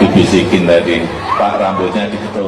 dibisikin tadi, Pak rambutnya digetuk.